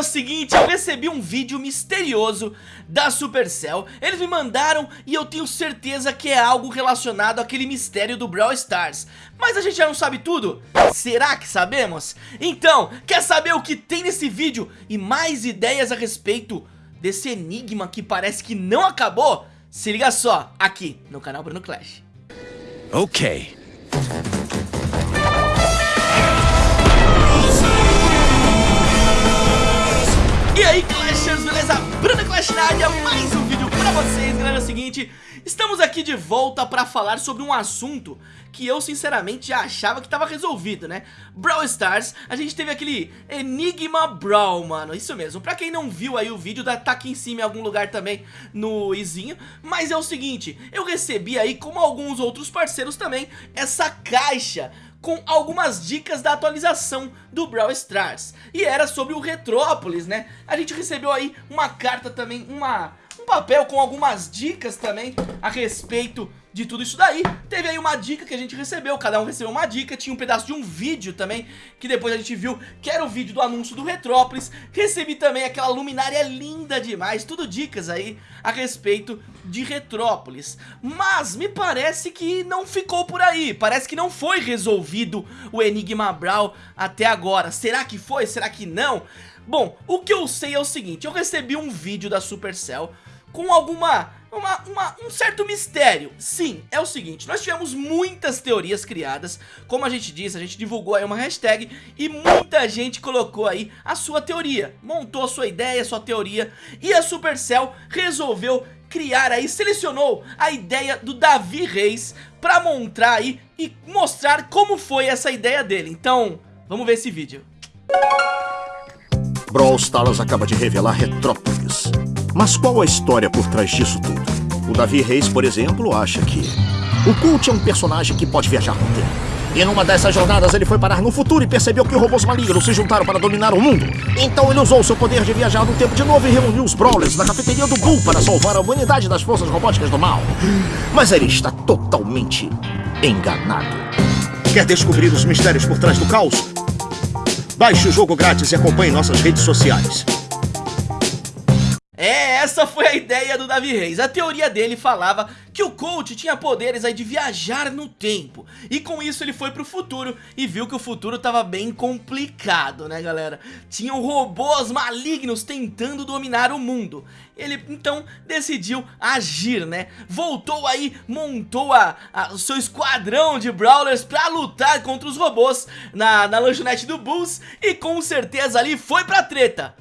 é o seguinte, eu recebi um vídeo misterioso da Supercell Eles me mandaram e eu tenho certeza que é algo relacionado àquele mistério do Brawl Stars Mas a gente já não sabe tudo? Será que sabemos? Então, quer saber o que tem nesse vídeo e mais ideias a respeito desse enigma que parece que não acabou? Se liga só, aqui no canal Bruno Clash Ok. Seguinte Estamos aqui de volta pra falar sobre um assunto que eu sinceramente achava que tava resolvido, né? Brawl Stars, a gente teve aquele Enigma Brawl, mano, isso mesmo Pra quem não viu aí o vídeo, tá aqui em cima em algum lugar também no izinho Mas é o seguinte, eu recebi aí, como alguns outros parceiros também, essa caixa com algumas dicas da atualização do Brawl Stars E era sobre o Retrópolis, né? A gente recebeu aí uma carta também, uma, um papel com algumas dicas também a respeito de tudo isso daí Teve aí uma dica que a gente recebeu, cada um recebeu uma dica Tinha um pedaço de um vídeo também, que depois a gente viu que era o vídeo do anúncio do Retrópolis Recebi também aquela luminária linda demais, tudo dicas aí a respeito de Retrópolis Mas me parece que não ficou por aí, parece que não foi resolvido o Enigma Brawl até agora Será que foi? Será que não? Bom, o que eu sei é o seguinte, eu recebi um vídeo da Supercell com alguma uma, uma, um certo mistério. Sim, é o seguinte, nós tivemos muitas teorias criadas. Como a gente disse, a gente divulgou aí uma hashtag E muita gente colocou aí a sua teoria. Montou a sua ideia, a sua teoria. E a Supercell resolveu criar aí, selecionou a ideia do Davi Reis Pra montar aí e mostrar como foi essa ideia dele. Então, vamos ver esse vídeo. Brawl Stars acaba de revelar Retrópolis mas qual a história por trás disso tudo? O Davi Reis, por exemplo, acha que o Cult é um personagem que pode viajar no tempo. E numa dessas jornadas ele foi parar no futuro e percebeu que robôs malignos se juntaram para dominar o mundo. Então ele usou seu poder de viajar no tempo de novo e reuniu os Brawlers na cafeteria do Bull para salvar a humanidade das forças robóticas do mal. Mas ele está totalmente enganado. Quer descobrir os mistérios por trás do caos? Baixe o jogo grátis e acompanhe nossas redes sociais. É, essa foi a ideia do Davi Reis. A teoria dele falava que o Colt tinha poderes aí de viajar no tempo. E com isso ele foi pro futuro e viu que o futuro tava bem complicado, né galera? Tinham robôs malignos tentando dominar o mundo. Ele então decidiu agir, né? Voltou aí, montou a, a, seu esquadrão de Brawlers pra lutar contra os robôs na, na lanchonete do Bulls e com certeza ali foi pra treta.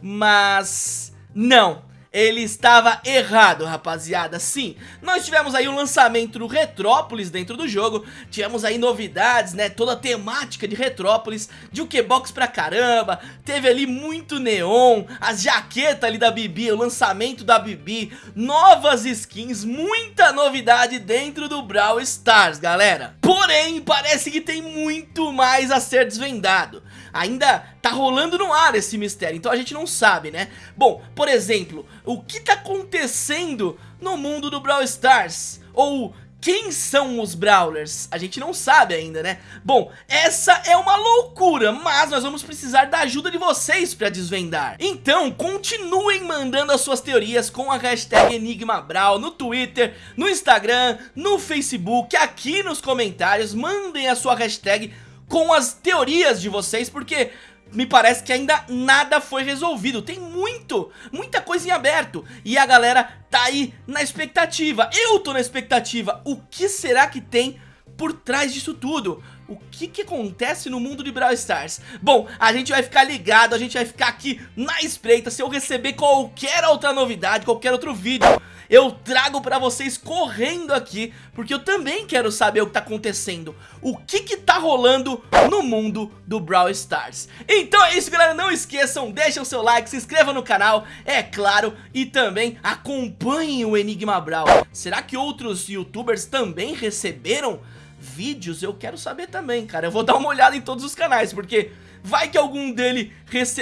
Mas não, ele estava errado, rapaziada, sim, nós tivemos aí o lançamento do Retrópolis dentro do jogo, tivemos aí novidades, né, toda a temática de Retrópolis, de Ukebox pra caramba, teve ali muito neon, a jaqueta ali da Bibi, o lançamento da Bibi, novas skins, muita novidade dentro do Brawl Stars, galera. Porém, parece que tem muito mais a ser desvendado, ainda tá rolando no ar esse mistério, então a gente não sabe, né? Bom, por exemplo, o que tá acontecendo no mundo do Brawl Stars? Ou quem são os Brawlers? A gente não sabe ainda, né? Bom, essa é uma loucura, mas nós vamos precisar da ajuda de vocês pra desvendar. Então, continuem mandando as suas teorias com a hashtag EnigmaBrawl no Twitter, no Instagram, no Facebook, aqui nos comentários. Mandem a sua hashtag com as teorias de vocês, porque me parece que ainda nada foi resolvido. Tem muito, muita coisa em aberto. E a galera tá aí na expectativa. Eu tô na expectativa. O que será que tem por trás disso tudo? O que que acontece no mundo de Brawl Stars? Bom, a gente vai ficar ligado, a gente vai ficar aqui na espreita. Se eu receber qualquer outra novidade, qualquer outro vídeo eu trago pra vocês correndo aqui, porque eu também quero saber o que tá acontecendo, o que que tá rolando no mundo do Brawl Stars. Então é isso galera, não esqueçam, deixem o seu like, se inscrevam no canal, é claro, e também acompanhem o Enigma Brawl. Será que outros youtubers também receberam vídeos? Eu quero saber também, cara, eu vou dar uma olhada em todos os canais, porque vai que algum, dele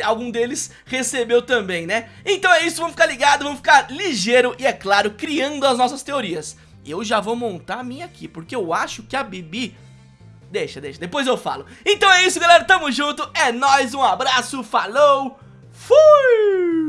algum deles recebeu também, né? Então é isso, vamos ficar ligado, vamos ficar ligeiro e, é claro, criando as nossas teorias. Eu já vou montar a minha aqui, porque eu acho que a Bibi... Deixa, deixa, depois eu falo. Então é isso, galera, tamo junto, é nóis, um abraço, falou, Fui!